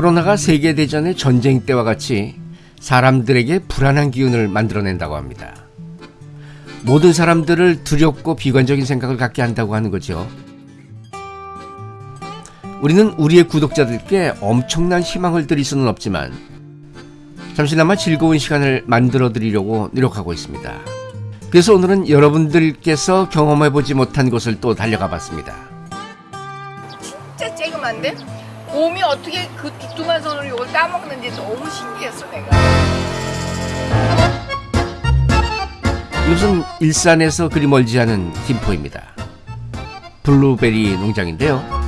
코로나가 세계대전의 전쟁 때와 같이 사람들에게 불안한 기운을 만들어낸다고 합니다. 모든 사람들을 두렵고 비관적인 생각을 갖게 한다고 하는 거죠. 우리는 우리의 구독자들께 엄청난 희망을 드릴 수는 없지만 잠시나마 즐거운 시간을 만들어 드리려고 노력하고 있습니다. 그래서 오늘은 여러분들께서 경험해보지 못한 곳을 또 달려가 봤습니다. 진짜 쬐금한데 곰이 어떻게 그 두툼한 손으로 이걸 따먹는지 너무 신기했어 내가 이곳은 일산에서 그리 멀지 않은 김포입니다. 블루베리 농장인데요.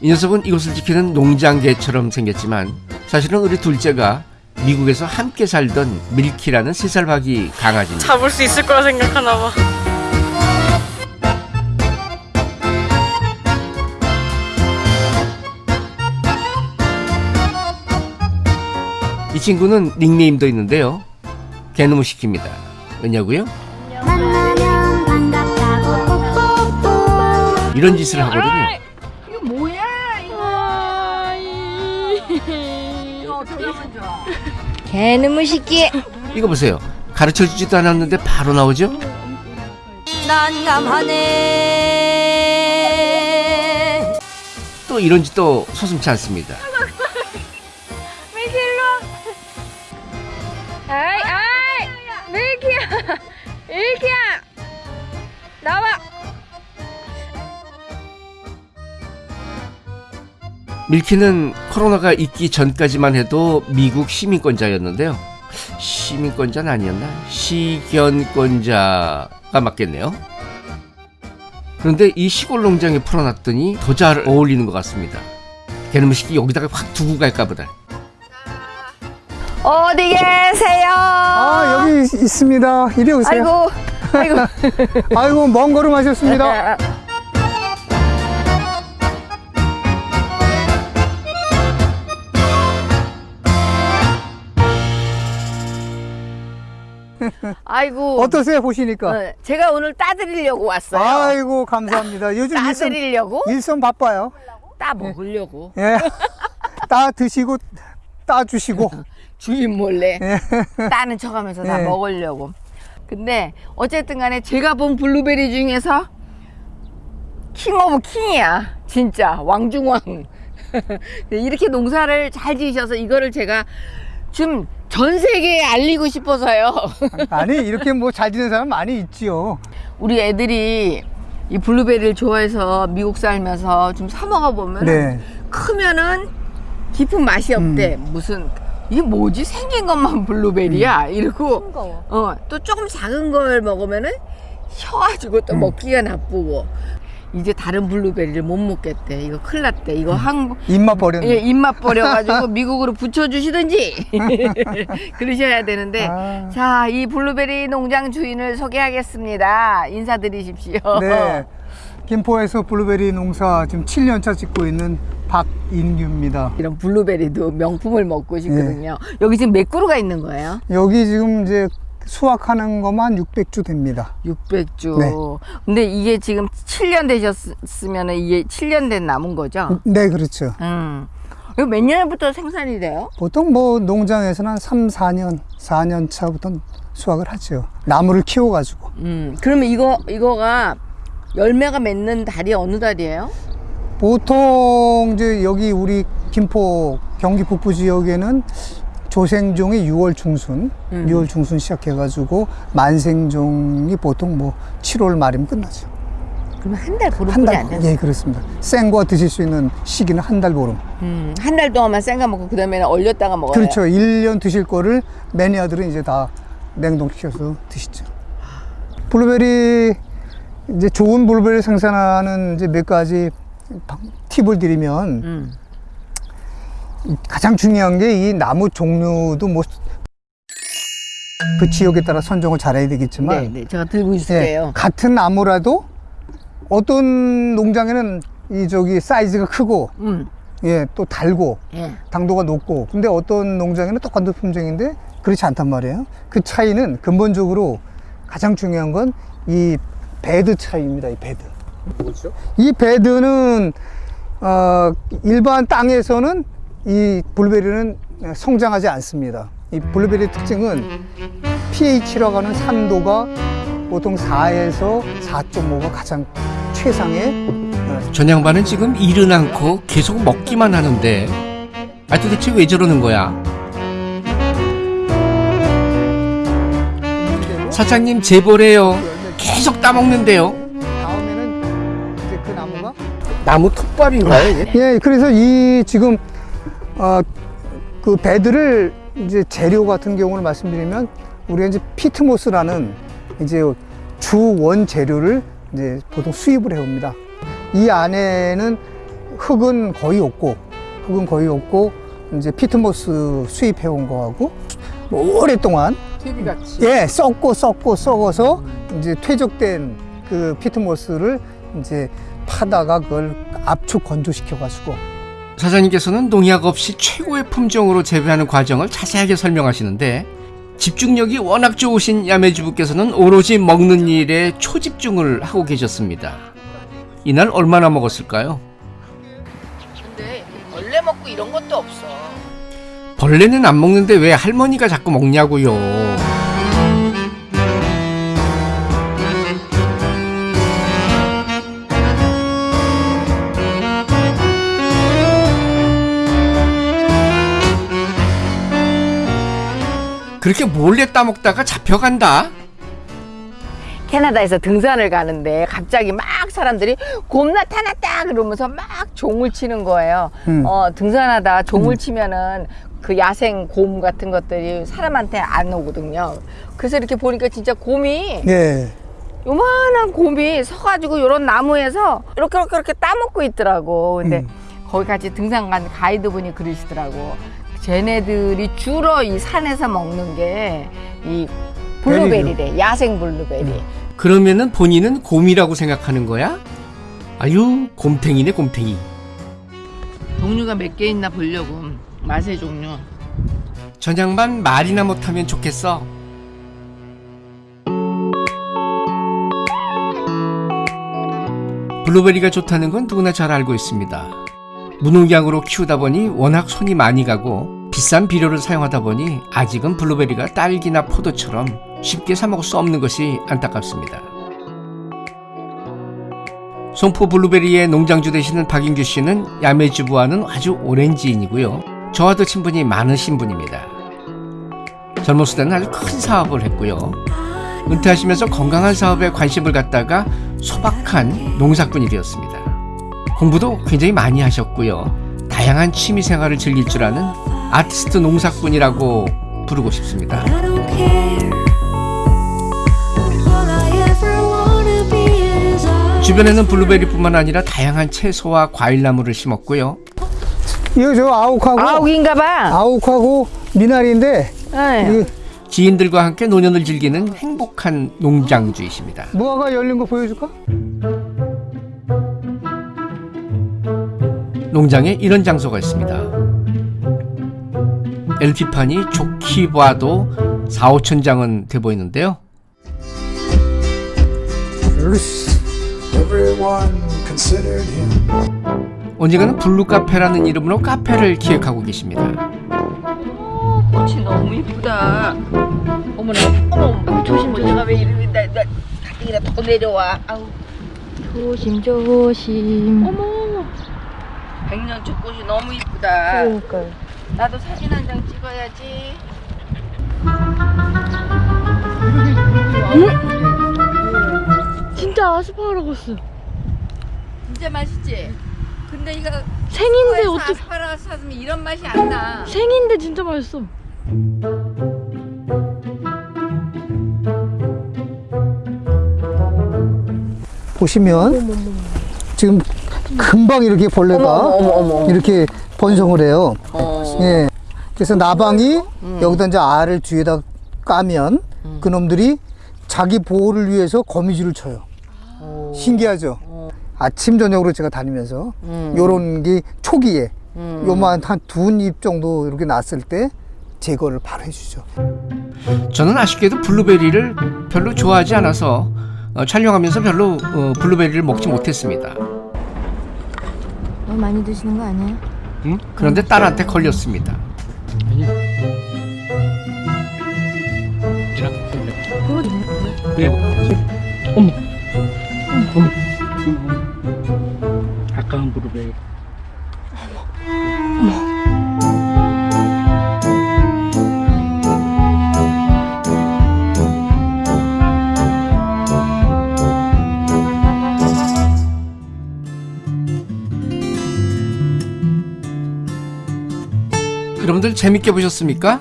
이 녀석은 이곳을 지키는 농장개처럼 생겼지만 사실은 우리 둘째가 미국에서 함께 살던 밀키라는 세살 박이 강아지입니다. 잡을 수 있을 거라 생각하나 봐. 이 친구는 닉네임도 있는데요. 개놈을 시킵니다. 왜냐고요? 만나면 반갑다고 뽀뽀뽀 이런 짓을 하거든요. 이거 뭐야 이거 개놈의 새끼 이거 보세요. 가르쳐 주지도 않았는데 바로 나오죠? 난감하네 또 이런 짓도 서슴치 않습니다. 밀키는 코로나가 있기 전까지만 해도 미국 시민권자였는데요. 시민권자는 아니었나? 시견권자가 맞겠네요. 그런데 이 시골 농장에 풀어놨더니 더 잘 어울리는 것 같습니다. 새끼 여기다가 확 두고 갈까 보다. 어디 계세요 아 여기 있- 있습니다. 이리 오세요. 아이고 아이고 아이고, 먼 걸음 하셨습니다. 아이고 어떠세요 보시니까? 어, 제가 오늘 따드리려고 왔어요 아이고 감사합니다. 요즘 일손, 따드리려고 일손 바빠요. 따 먹으려고 예. 따 드시고 따 주시고. 주인 몰래 예. 따는 척 하면서 다 예. 먹으려고. 근데 어쨌든 간에 제가 본 블루베리 중에서 King of King이야. 진짜 왕중왕. 이렇게 농사를 잘 지으셔서 이거를 제가 좀 전 세계에 알리고 싶어서요. 아니 이렇게 뭐 잘 지는 사람 많이 있지요. 우리 애들이 이 블루베리를 좋아해서 미국 살면서 좀 사 먹어 보면 네. 크면은 깊은 맛이 없대. 음. 무슨 이게 뭐지 생긴 것만 블루베리야 이러고 어 또 조금 작은 걸 먹으면은 셔가지고 또 음. 먹기가 나쁘고 이제 다른 블루베리를 못 먹겠대. 이거 큰일 났대. 이거 한국 입맛 버렸네. 예, 입맛 버려가지고 미국으로 부쳐주시든지 그러셔야 되는데 아. 자, 이 블루베리 농장 주인을 소개하겠습니다. 인사드리십시오. 네. 김포에서 블루베리 농사 지금 7년차 짓고 있는 박인규입니다. 이런 블루베리도 명품을 먹고 싶거든요. 네. 여기 지금 몇 그루가 있는 거예요? 여기 지금 이제 수확하는 것만 600주 됩니다. 600주. 네. 근데 이게 지금 7년 되셨으면 이게 7년 된 남은 거죠? 네, 그렇죠. 음. 이거 몇 년부터 생산이 돼요? 보통 뭐 농장에서는 한 3, 4년, 4년 차부터 수확을 하죠. 나무를 키워가지고. 음. 그러면 이거 이거가 열매가 맺는 달이 어느 달이에요? 보통 이제 여기 우리 김포 경기 북부 지역에는 조생종이 6월 중순, 음. 6월 중순 시작해가지고 만생종이 보통 뭐 7월 말이면 끝나죠. 그러면 한달한 보름뿐이 안 달, 돼요? 예, 그렇습니다. 생과 드실 수 있는 시기는 한 달 보름. 음, 한 달 동안만 생가 먹고 그다음에는 얼렸다가 먹어요. 그렇죠. 1년 드실 거를 매니아들은 이제 다 냉동시켜서 드시죠. 블루베리, 이제 좋은 블루베리 생산하는 이제 몇 가지 방- 팁을 드리면 음. 가장 중요한 게 이 나무 종류도 뭐 그 지역에 따라 선정을 잘해야 되겠지만 네, 네. 제가 들고 예, 있을게요. 같은 나무라도 어떤 농장에는 이 저기 사이즈가 크고 음. 예, 또 달고 예. 당도가 높고 근데 어떤 농장에는 똑같은 품종인데 그렇지 않단 말이에요. 그 차이는 근본적으로 가장 중요한 건 이 bed 차이입니다. 이 bed. 이 bed는 어, 일반 땅에서는 이 블루베리는 성장하지 않습니다. 이 블루베리 특징은 pH라고 하는 산도가 보통 4에서 4.5가 가장 최상의 전 양반은 지금 일은 않고 계속 먹기만 하는데 아 도대체 왜 저러는 거야? 사장님 제보래요. 계속 따먹는데요. 다음에는 이제 그 나무가 나무 톱밥인가요? 이게? 예, 그래서 이 지금 어, 그 배들을 이제 재료 같은 경우를 말씀드리면 우리가 이제 피트모스라는 이제 주 원 재료를 이제 보통 수입을 해옵니다. 이 안에는 흙은 거의 없고 흙은 거의 없고 이제 피트모스 수입해 온 거하고 뭐 오랫동안 TV같이. 예 썩고 썩고 썩어서 이제 퇴적된 그 피트모스를 이제 파다가 그걸 압축 건조시켜 가지고 사장님께서는 농약 없이 최고의 품종으로 재배하는 과정을 자세하게 설명하시는데 집중력이 워낙 좋으신 야매주부께서는 오로지 먹는 일에 초집중을 하고 계셨습니다. 이날 얼마나 먹었을까요? 근데 벌레 먹고 이런 것도 없어. 벌레는 안 먹는데 왜 할머니가 자꾸 먹냐고요. 그렇게 몰래 따먹다가 잡혀간다? 캐나다에서 등산을 가는데 갑자기 막 사람들이 곰 나타났다 그러면서 막 종을 치는 거예요. 음. 어, 등산하다 종을 치면은 그 야생 곰 같은 것들이 사람한테 안 오거든요. 그래서 이렇게 보니까 진짜 곰이 예 요만한 곰이 서가지고 요런 나무에서 이렇게 이렇게 이렇게 따먹고 있더라고. 근데 음. 거기 같이 등산 간 가이드분이 그러시더라고. 쟤네들이 주로 이 산에서 먹는 게 이 블루베리래. 야생 블루베리. 그러면은 본인은 곰이라고 생각하는 거야? 아유, 곰탱이네, 곰탱이. 종류가 몇 개 있나 보려고. 맛의 종류. 전양반 말이나 못하면 좋겠어. 블루베리가 좋다는 건 누구나 잘 알고 있습니다. 무농약으로 키우다 보니 워낙 손이 많이 가고 비싼 비료를 사용하다 보니 아직은 블루베리가 딸기나 포도처럼 쉽게 사 먹을 수 없는 것이 안타깝습니다. 송포 블루베리의 농장주 되시는 박인규 씨는 야매주부와는 아주 오랜 지인이고요. 저와도 친분이 많으신 분입니다. 젊었을 때는 아주 큰 사업을 했고요. 은퇴하시면서 건강한 사업에 관심을 갖다가 소박한 농사꾼이 되었습니다. 공부도 굉장히 많이 하셨고요. 다양한 취미 생활을 즐길 줄 아는 아티스트 농사꾼이라고 부르고 싶습니다. 주변에는 블루베리뿐만 아니라 다양한 채소와 과일나무를 심었고요. 이거 저 아욱하고 아욱인가 봐. 아욱하고 미나리인데 네. 이 지인들과 함께 노년을 즐기는 행복한 농장주이십니다. 무화과 열린 거 보여줄까? 농장에 이런 장소가 있습니다. LP판이 좋게 봐도 4, 5천 장은 돼 보이는데요. 언젠가는 블루 카페라는 이름으로 카페를 기획하고 계십니다. 꽃이 너무 이쁘다. 어머나, 어머, 어머, 조심 조심. 내가 왜 이러니 나, 나 가뜩이나 더 내려와. 아우, 조심 조심 어머, 백년초 꽃이 너무 이쁘다. 그러니까요 나도 사진 한 장 찍어야지. 진짜 아스파라거스. 진짜 맛있지. 근데 이거 생인데 어떻게 아스파라거스 사면 이런 맛이 안 나. 생인데 진짜 맛있어. 보시면 지금 금방 이렇게 벌레가 어머, 어머, 어머, 어머. 이렇게 번성을 해요. 어. 예. 그래서 나방이 여기다 이제 알을 뒤에다 까면 그놈들이 자기 보호를 위해서 거미줄을 쳐요. 신기하죠? 아침 저녁으로 제가 다니면서 요런 게 초기에 요만 한 두 입 정도 이렇게 났을 때 제거를 바로 해주죠. 저는 아쉽게도 블루베리를 별로 좋아하지 않아서 어, 촬영하면서 별로 어, 블루베리를 먹지 못했습니다. 너무 많이 드시는 거 아니에요? 응? 그런데 딸한테 걸렸습니다. 아까운 무릎에 여러분들 재밌게 보셨습니까?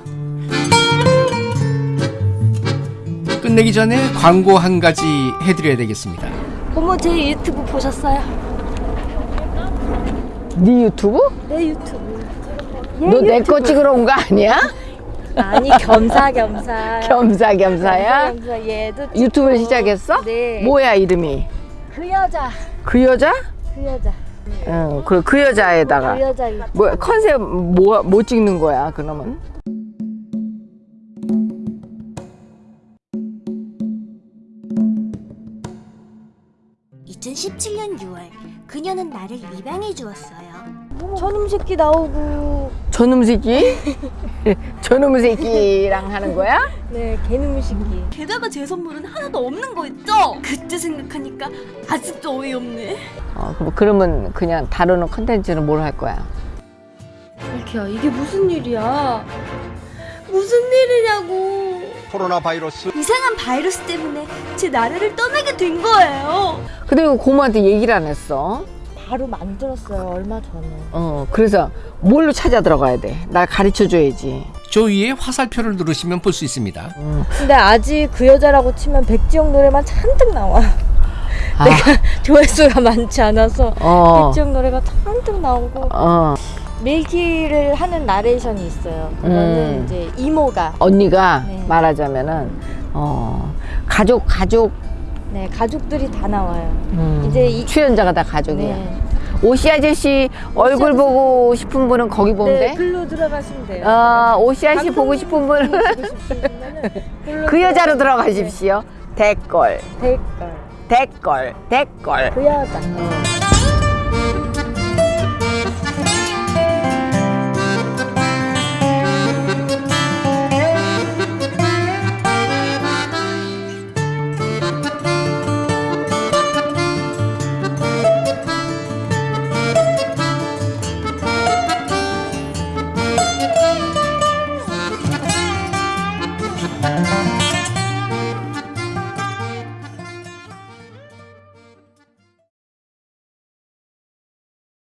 끝내기 전에 광고 한 가지 해드려야 되겠습니다. 어머 제 유튜브 보셨어요? 네 유튜브? 내 유튜브. 너 내 거 찍으러 온 거 아니야? 아니 겸사겸사. 겸사겸사야? 겸사 얘도 유튜브를 시작했어? 네. 뭐야 이름이? 그 여자. 그 여자? 그 여자. 응, 그, 그 여자에다가 그 여자. 뭐 컨셉 뭐, 뭐 찍는 거야 그러면? 2017년 6월 그녀는 나를 입양해 주었어요. 저놈 새끼 나오고 저놈 새끼? 저놈 새끼랑 하는 거야? 네 개놈 새끼. 게다가 제 선물은 하나도 없는 거 있죠? 그때 생각하니까 아직도 어이없네. 어, 그럼- 그러면 그냥 다루는 컨텐츠는 뭘 할 거야? 이렇게야 이게 무슨 일이야? 무슨 일이냐고. 코로나 바이러스 이상한 바이러스 때문에 제 나라를 떠나게 된 거예요. 근데 왜 고모한테 얘기를 안 했어? 바로 만들었어요 얼마 전에. 어, 그래서 뭘로 찾아 들어가야 돼? 날 가르쳐 줘야지. 저 위에 화살표를 누르시면 볼 수 있습니다. 근데 아직 그 여자라고 치면 백지영 노래만 잔뜩 나와. 아, 조회수가 많지 않아서 어, 백지영 노래가 잔뜩 나오고 어, 밀기를 하는 나레이션이 있어요. 그거는 음. 이제 이모가 언니가 네. 말하자면은, 어, 가족, 가족, 네 가족들이 다 나와요. 음, 이제 이- 출연자가 다 가족이야. 네. 오씨 아저씨 얼굴 보고 싶은 분은 거기 보면 네, 돼? 글로 들어가시면 돼요. 어, 오씨 아저씨 보고 싶은 분은 그 여자로 들어가십시오. 댓글. 댓글 댓글, 댓글. 그 여자. 어.